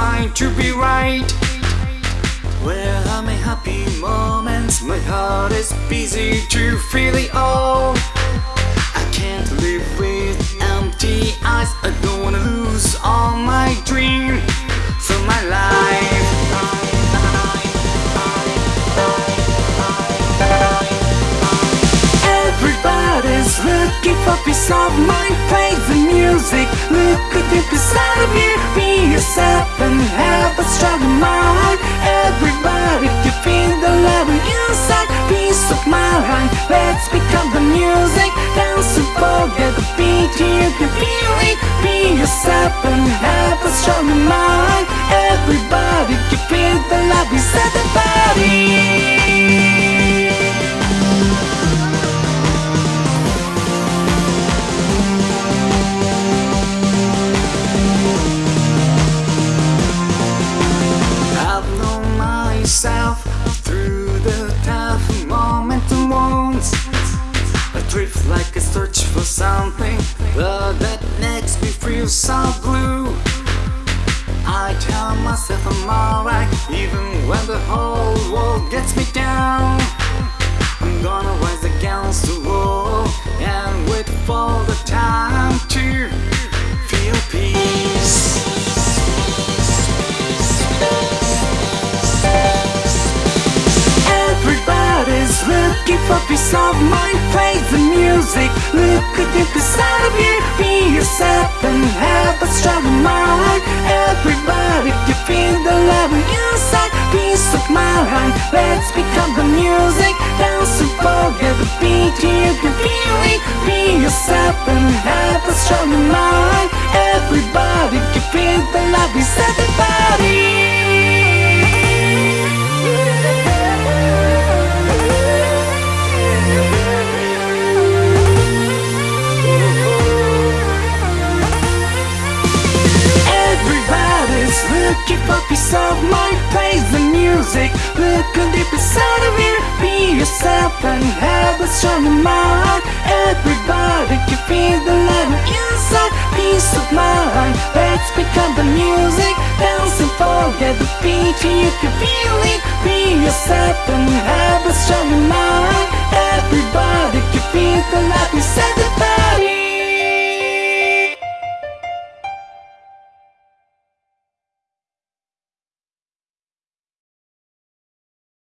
mind to be right. Where are my happy moments? My heart is busy to feel it all. I can't live with empty eyes. I don't wanna lose all my dreams from my life. Everybody's looking for peace of mind. Play the music. Look at deep inside of you. Yourself and have a strong mind. Everybody can feel the love inside. Peace of mind. Let's become the music. Dance and forget the beat. You can feel it. Be yourself and have a strong mind. Everybody can feel the love inside the body. Something but that makes me feel so blue. I tell myself I'm alright even when the whole world gets me down. I'm gonna rise against the wall and wait for the time to feel peace. For peace of mind. Play the music. Look deep inside of you. Be yourself and have a strong mind. Everybody can feel the love inside. Peace of mind. Let's become looking for peace of mind. Play the music. Look deep inside of you. Be yourself and have a strong mind. Everybody can feel the love inside. Peace of mind. Let's become the music. Dance and forget the beat. You can feel it. Be yourself and have a strong mind.